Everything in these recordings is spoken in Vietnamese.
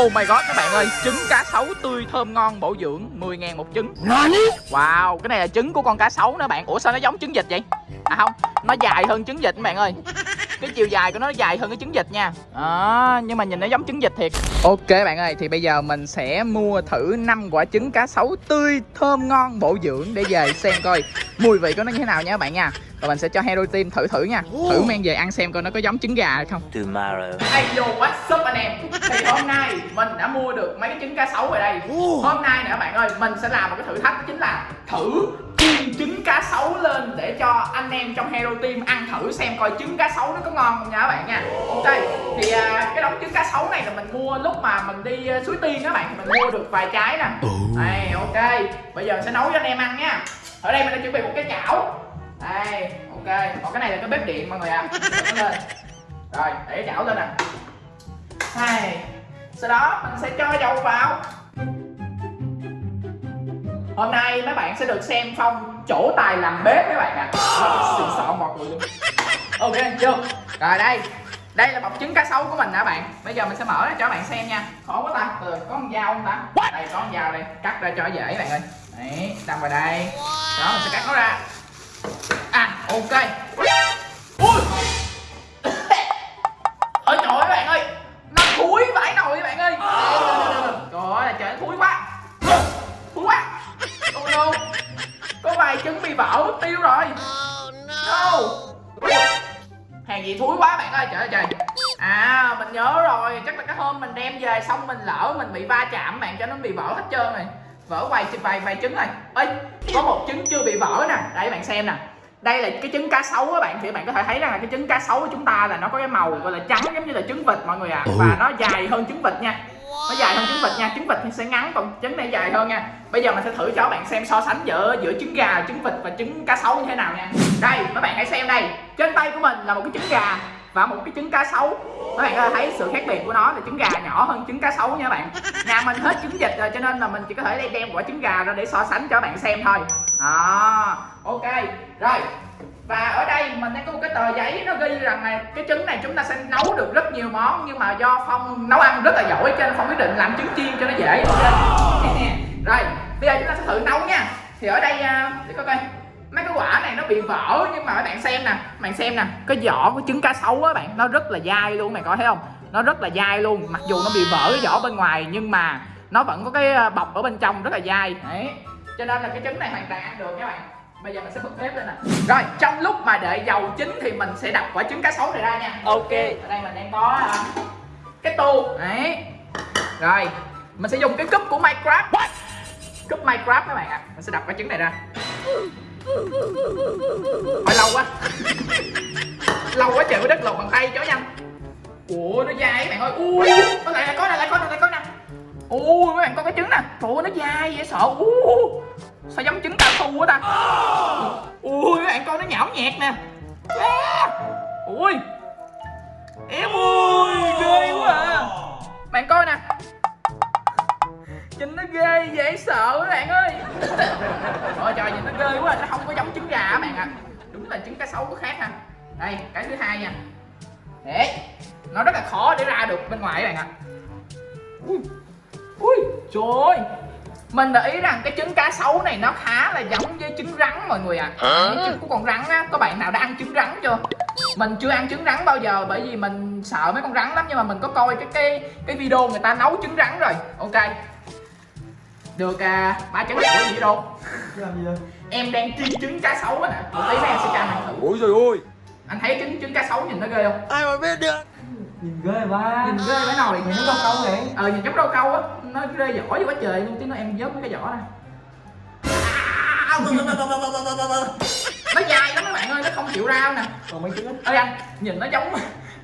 Oh my god các bạn ơi Trứng cá sấu tươi thơm ngon bổ dưỡng 10 ngàn một trứng. Wow cái này là trứng của con cá sấu nữa bạn. Ủa sao nó giống trứng vịt vậy? À không Nó dài hơn trứng vịt các bạn ơi cái chiều dài của nó dài hơn cái trứng vịt nha. À, nhưng mà nhìn nó giống trứng vịt thiệt. Ok bạn ơi thì bây giờ mình sẽ mua thử 5 quả trứng cá sấu tươi thơm ngon bổ dưỡng để về xem coi mùi vị của nó như thế nào nha các bạn nha. Và mình sẽ cho hero team thử thử nha. Thử mang về ăn xem coi nó có giống trứng gà hay không. Tomorrow. Hello what's up anh em. Thì hôm nay mình đã mua được mấy cái trứng cá sấu ở đây. Hôm nay nè các bạn ơi Mình sẽ làm một cái thử thách đó chính là Thử chiên trứng cá sấu lên Để cho anh em trong Hero Team ăn thử xem coi trứng cá sấu nó có ngon không nha các bạn nha. Ok Thì à, cái đống trứng cá sấu này là mình mua lúc mà mình đi à, Suối Tiên các bạn Mình mua được vài trái nè. Đây ok Bây giờ mình sẽ nấu cho anh em ăn nha. Ở đây mình đã chuẩn bị một cái chảo. Đây ok Còn cái này là cái bếp điện mọi người ạ. À. lên. Rồi để chảo lên nè. Hai sau đó mình sẽ cho dầu vào hôm nay mấy bạn sẽ được xem phong chỗ tài làm bếp mấy bạn ạ. À. xịn sọn một người luôn. Ok chưa rồi đây. Đây là bọc trứng cá sấu của mình nè bạn? Bây giờ mình sẽ mở ra cho bạn xem nha. Khó quá ta. Từ có con dao không ta? Đây có con dao đây. Cắt ra cho dễ bạn ơi. Đấy đâm vào đây. Đó mình sẽ cắt nó ra. À ok gì thúi quá bạn ơi trời ơi trời. À mình nhớ rồi chắc là cái hôm mình đem về xong mình lỡ mình bị va chạm bạn cho nó bị vỡ hết trơn rồi. Vỡ vài vài vài trứng rồi. Ơi có một trứng chưa bị vỡ nè. Đây bạn xem nè. Đây là cái trứng cá sấu các bạn thì bạn có thể thấy rằng là cái trứng cá sấu của chúng ta là nó có cái màu gọi là trắng giống như là trứng vịt mọi người ạ. À. và nó dài hơn trứng vịt nha nó dài hơn trứng vịt nha trứng vịt thì sẽ ngắn còn trứng này dài hơn nha. Bây giờ mình sẽ thử cho các bạn xem so sánh giữa giữa trứng gà trứng vịt và trứng cá sấu như thế nào nha. Đây các bạn hãy xem đây. Trên tay của mình là một cái trứng gà và một cái trứng cá sấu. Các bạn có thể thấy sự khác biệt của nó là trứng gà nhỏ hơn trứng cá sấu nha các bạn. Nhà mình hết trứng vịt rồi cho nên là mình chỉ có thể đem quả trứng gà ra để so sánh cho các bạn xem thôi. À, ok. Rồi và ở đây mình đang có một cái tờ giấy nó ghi rằng là cái trứng này chúng ta sẽ nấu được rất nhiều món, nhưng mà do phong nấu ăn rất là giỏi cho nên phong quyết định làm trứng chiên cho nó dễ. Rồi, bây giờ chúng ta sẽ thử nấu nha. Thì ở đây à, để coi coi. Mấy cái quả này nó bị vỡ, nhưng mà các bạn xem nè bạn xem nè. Cái vỏ của trứng cá sấu á bạn, nó rất là dai luôn mày coi thấy không? Nó rất là dai luôn. Mặc dù nó bị vỡ cái vỏ bên ngoài, nhưng mà nó vẫn có cái à, bọc ở bên trong rất là dai. Đấy, cho nên là cái trứng này hoàn toàn ăn được các bạn bây giờ mình sẽ bật bếp lên nè. Rồi trong lúc mà đợi dầu chín thì mình sẽ đập quả trứng cá sấu này ra nha. Ok. Ở đây mình đang có uh, cái tô. Đấy. Rồi mình sẽ dùng cái cúp của minecraft. What? cúp minecraft các bạn ạ. À. mình sẽ đập quả trứng này ra. Phải lâu quá. Lâu quá trời mới đất lột bằng tay chó nhanh ủa nó dai các bạn ơi. Ui có lại có này lại có này lại có ui các bạn có cái trứng nè. Trời ơi, nó dai dễ sợ. Ui sao giống trứng cao su quá ta? Ui các bạn coi nó nhão nhẹt nè. À. ui. Em ui, ghê quá à. Bạn coi nè. Nhìn nó ghê dễ sợ các bạn ơi. Ôi trời, nhìn nó ghê quá à. nó không có giống trứng gà các bạn ạ. À. đúng là trứng cá sấu có khác ha. Đây, cái thứ hai nha. Để, nó rất là khó để ra được bên ngoài các bạn ạ. À. ui ui trời ơi. Mình để ý rằng cái trứng cá sấu này nó khá là giống với trứng rắn mọi người ạ. À. trứng của con rắn á có bạn nào đã ăn trứng rắn chưa? Mình chưa ăn trứng rắn bao giờ bởi vì mình sợ mấy con rắn lắm nhưng mà mình có coi cái cái cái video người ta nấu trứng rắn rồi. Ok. Được à, ba trứng của gì đâu em đang chiên trứng cá sấu á nè. Một tí nữa em sẽ cho anh thử. Ôi trời ơi. anh thấy trứng trứng cá sấu nhìn nó ghê không? Ai mà biết được. Nhìn ghê ba nhìn ghê phải nồi nhìn nó đâu câu vậy? Ờ nhìn giống rau câu á nó rơi vỏ vô quá trời luôn tiếng nó em vớt cái vỏ ra nó dài lắm các bạn ơi nó không chịu rau nè. Còn mấy trứng ơi anh nhìn nó giống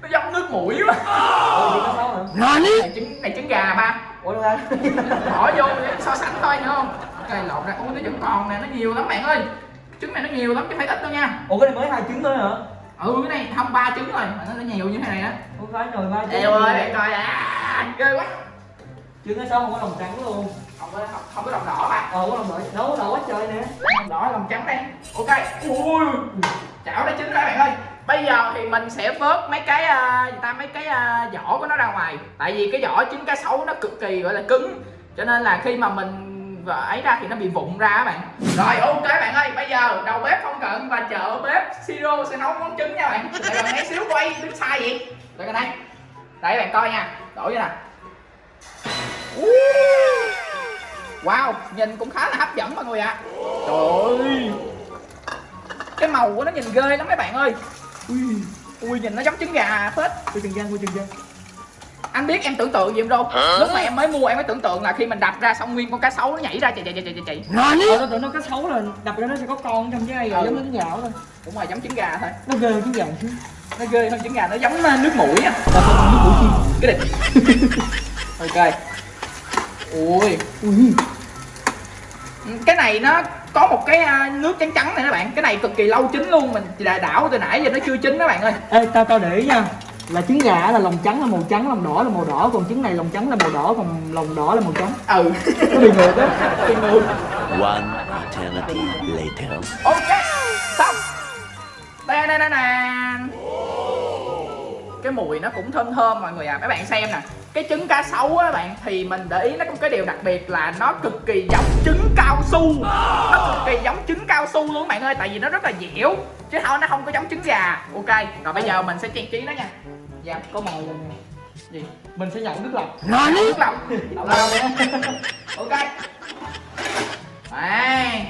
nó giống nước mũi quá. Ôi này trứng này trứng gà ba. Ủa đâu ra? Bỏ vô để so sánh thôi nữa không? Ok lộn ra. Ui nó vẫn còn nè nó nhiều lắm bạn ơi. Trứng này nó nhiều lắm chứ phải ít đâu nha. Ủa cái này mới hai trứng thôi hả ừ cái này không ba trứng rồi. Mà nó nhiều như thế này á không phải nồi ba trứng ơi bạn coi à ghê quá. Trứng cá sấu không có lòng trắng luôn. Không có không, không có lòng đỏ ba ờ có lòng đỏ. Nấu đỏ quá trời nè. Lòng đỏ lòng trắng đây. Ok. Ui. Chảo đã chín rồi bạn ơi. Bây giờ thì mình sẽ vớt mấy cái uh, người ta mấy cái uh, vỏ của nó ra ngoài. Tại vì cái vỏ trứng cá sấu nó cực kỳ gọi là cứng. Cho nên là khi mà mình ấy ra thì nó bị vụn ra các bạn. Rồi ok bạn ơi bây giờ đầu bếp không cận và chợ bếp siro sẽ nấu món trứng nha bạn. Để bạn mấy xíu quay đứng sai vậy. Đây đây đây bạn coi nha. Đổ vô nè. Wow nhìn cũng khá là hấp dẫn mọi người ạ. À. trời ơi. Cái màu của nó nhìn ghê lắm mấy bạn ơi. Ui ui nhìn nó giống trứng gà phết. Ui chừng gian, ui chừng gian anh biết em tưởng tượng gì không đâu lúc mà em mới mua em mới tưởng tượng là khi mình đập ra xong nguyên con cá sấu nó nhảy ra chạy chạy chạy chạy chạy Ờ, tôi tưởng nó có xấu là đập ra nó sẽ có con trong chứ ai Ừ. giống trứng gà thôi. Đúng rồi giống trứng gà thôi. Nó ghê trứng gà chứ. Nó ghê hơn trứng gà nó giống uh, nước mũi á. Là nước mũi chim cái địch. Ok. Ui. Ui. Cái này nó có một cái à, nước trắng trắng này các bạn. Cái này cực kỳ lâu chín luôn mình đã đảo từ nãy giờ nó chưa chín đó bạn ơi. Ê, tao tao để ý nha là trứng gà là lòng trắng là màu trắng lòng đỏ là màu đỏ còn trứng này lòng trắng là màu đỏ còn lòng đỏ là màu trắng. Ừ. Nó bị ngược á. Bị ngược. One eternity later. ok xong. Đây đây đây nè. Cái mùi nó cũng thơm thơm mọi người à mấy bạn xem nè cái trứng cá sấu á bạn thì mình để ý nó có cái điều đặc biệt là nó cực kỳ giống trứng cao su. Nó cực kỳ giống trứng cao su luôn bạn ơi tại vì nó rất là dẻo chứ không nó không có giống trứng gà. Ok rồi bây giờ mình sẽ trang trí nó nha. Dạ có màu rồi nè. Gì? Mình sẽ nhậu nước lọc. Nước Đậu lòng nè. ok. Đây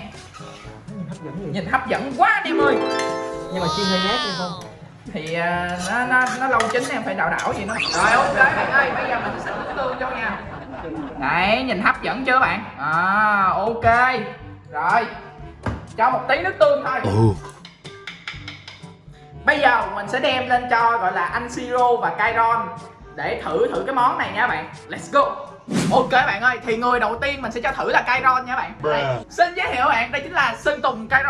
hấp dẫn gì nhìn hấp dẫn quá anh em ơi. Nhưng mà chiên hơi nhát hay không thì à, nó nó nó lâu chín em phải đảo đảo gì nó rồi ok. Bạn ơi bây giờ mình sẽ nước tương cho nha. Đấy nhìn hấp dẫn chưa bạn? À ok. Rồi cho một tí nước tương thôi. Oh. bây giờ mình sẽ đem lên cho gọi là anh siro và kairon để thử thử cái món này nha bạn. Let's go. Ok bạn ơi thì người đầu tiên mình sẽ cho thử là kairon nha bạn. Đây, xin giới thiệu các bạn đây chính là sơn tùng kairon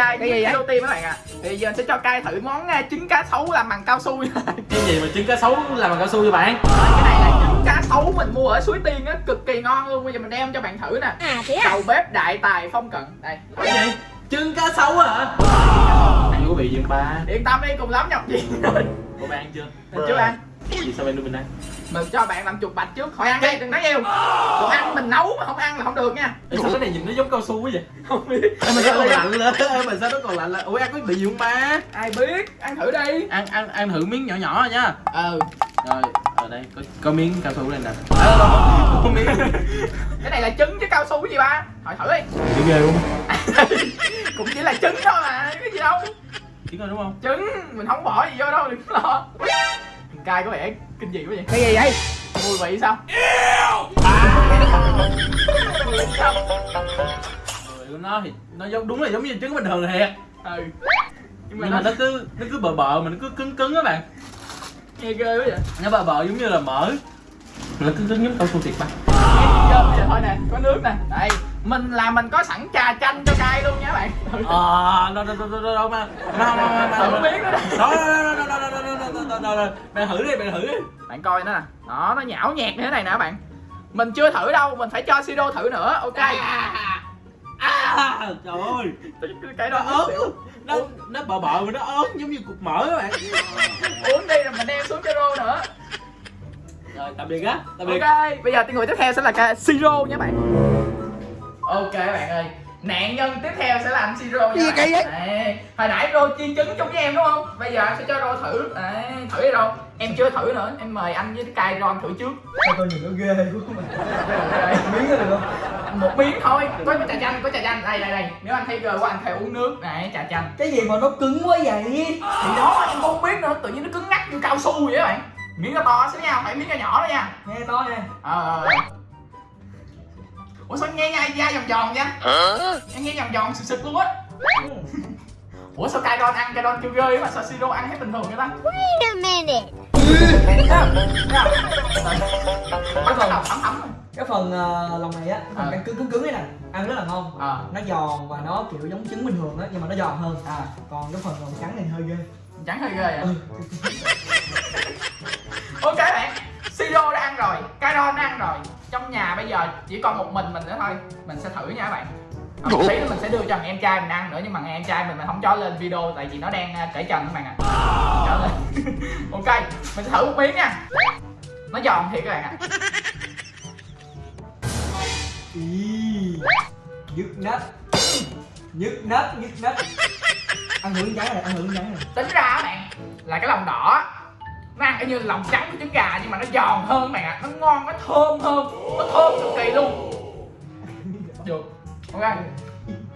trai cái gì vậy? tim các bạn ạ. Thì giờ sẽ cho cai thử món à, trứng cá sấu làm bằng cao su nha. Cái gì mà trứng cá sấu làm bằng cao su cho bạn? Cái này là trứng cá sấu mình mua ở suối tiên á cực kỳ ngon luôn. Bây giờ mình đem cho bạn thử nè. À thế à? đầu bếp đại tài phong cận. Đây. Cái gì? Trứng cá sấu hả ăn có bị không ba? Yên tâm đi cùng lắm nhập gì. Rồi cô bạn ăn chưa? Chưa ăn. Gì sao bạn đưa mình ăn mình cho bạn làm chục bạch trước khỏi ăn đi đừng nói nhiều. Còn ăn mình nấu mà không ăn là không được nha. Ê, sao cái này nhìn nó giống cao su quá vậy? Không biết. Ê, mà sao còn lạnh lên? Ê, mà sao nó còn lạnh lên? Ủa ăn có bị gì không ba ai biết ăn thử đi. Ăn ăn ăn thử miếng nhỏ nhỏ rồi nha. Ừ. Rồi ở đây có, có miếng cao su đây nè. Có miếng. Cái này là trứng chứ cao su cái gì ba? Hỏi thử đi. Bị ghê luôn cũng chỉ là trứng thôi mà cái gì đâu. Chỉ coi đúng không? Trứng mình không bỏ gì vô đâu đừng lo cay có vẻ kinh dị quá vậy. Cái gì vậy? Mùi vị sao? Mùi vị sao Mùi của nó thì nó giống đúng là giống như trứng bình thường thiệt ừ. Nhưng mà nhưng nó, mà nó cứ nó cứ bờ bờ mà nó cứ cứng cứng á bạn. Nghe ghê quá vậy. Nó bờ bờ giống như là mỡ. Nó cứng cứng giống cao su thiệt ba nghe bây giờ thôi nè có nước nè. Đây mình là mình có sẵn trà chanh cho cay luôn nha bạn ờ đâu đâu đâu đâu đâu mà mà mà mà thử nè đó đó đó đó đó đó đó đó bạn thử đi bạn thử đi bạn coi nó nè đó nó nhão nhẹt như thế này nè bạn mình chưa thử đâu mình phải cho siro thử nữa ok à trời ơi cái đó ớn nó nó bờ bờ mà nó ớn giống như cục mỡ các bạn uống đi rồi mình đem xuống cho rô nữa rồi tạm biệt á tạm biệt ok bây giờ người tiếp theo sẽ là ca siro nha bạn ok bạn ơi nạn nhân tiếp theo sẽ là anh siro nha. Gì kỳ vậy? Đấy, hồi nãy rô chiên trứng chung với em đúng không? Bây giờ anh sẽ cho rô thử. Đấy, thử đi rô. Em chưa thử nữa em mời anh với cay ron thử trước. Sao tôi nhìn nó ghê quá miếng được không một miếng thôi. Có trà chanh có trà chanh. Đây đây đây. Nếu anh thấy ghê quá anh phải uống nước. Này trà chanh. Cái gì mà nó cứng quá vậy? Thì đó em không biết nữa. Tự nhiên nó cứng ngắc như cao su vậy đó bạn. Miếng nó to xíu nha phải miếng nó nhỏ đó nha. Nghe to nha. Ờ ờ. Ủa sao nghe nhai da giòn giòn vậy? Em nghe giòn giòn sực sực luôn á. Ủa sao cay don ăn cay don kêu ghê mà sao siro ăn hết bình thường vậy ta? Wait a minute. đầu thấm thấm rồi cái phần ờ, lòng này á cái phần ăn cứng cứng cứng ấy nè ăn rất là ngon. Ờ. nó giòn và nó kiểu giống trứng bình thường á nhưng mà nó giòn hơn. À. Còn cái phần lòng trắng này hơi ghê. Chẳng hơi ghê à? Ok bạn siro đã ăn rồi cay don đã ăn rồi trong nhà bây giờ chỉ còn một mình mình nữa thôi. Mình sẽ thử nha các bạn. Ờ, một tí nữa mình sẽ đưa cho thằng em trai mình ăn nữa nhưng mà thằng em trai mình mình không cho lên video tại vì nó đang à, cởi trần các bạn ạ. Cho lên. Ok mình sẽ thử một miếng nha. Nó giòn thiệt các bạn ạ. Nhức nách. Nhức nách nhức nách. Ăn miếng trắng này ăn miếng trắng này. Tính ra các bạn là cái lòng đỏ y như lòng trắng của trứng gà nhưng mà nó giòn hơn ạ nó ngon nó thơm hơn. Nó thơm cực kỳ luôn. Được. Ok.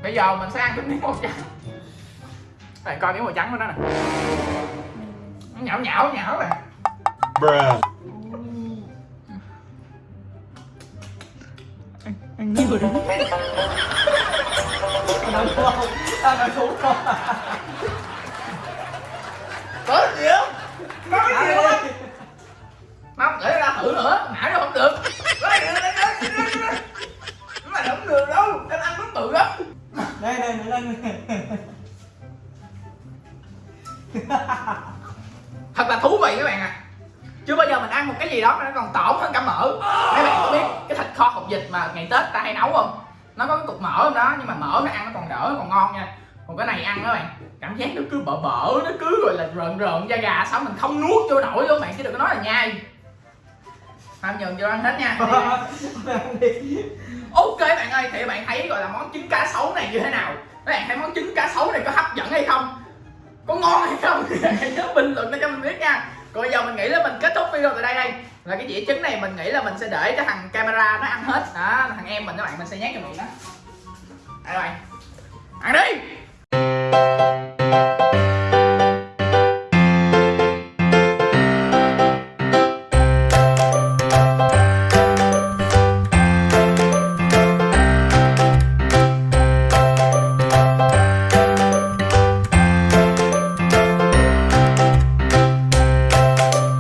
Bây giờ mình sẽ ăn cái miếng màu trắng. Đây coi miếng màu trắng của nó nè. Nó nhão nhão nhão nè. Bruh. ăn ăn đâu không ăn đâu không gì không? Có gì không đây đây nó lên thật là thú vị các bạn ạ. Chưa bao giờ mình ăn một cái gì đó mà nó còn tổn hơn cả mỡ. Mấy bạn có biết cái thịt kho hột vịt mà ngày tết ta hay nấu không? Nó có cái cục mỡ trong đó, nhưng mà mỡ nó ăn nó còn đỡ, nó còn ngon nha. Còn cái này ăn các bạn, cảm giác nó cứ bở bở, nó cứ gọi là rợn rợn da gà, sao mình không nuốt vô nổi luôn bạn, chứ đừng có nói là nhai. Ham nhường vô ăn hết nha. Ok bạn ơi thì bạn thấy gọi là món trứng cá sấu này như thế nào? Các bạn thấy món trứng cá sấu này có hấp dẫn hay không? Có ngon hay không? Hãy nhớ bình luận để cho mình biết nha. Còn bây giờ mình nghĩ là mình kết thúc video tại đây đây. Là cái dĩa trứng này mình nghĩ là mình sẽ để cho thằng camera nó ăn hết. Đó thằng em mình các bạn mình sẽ nhét cho miệng nó đây các bạn. Ăn đi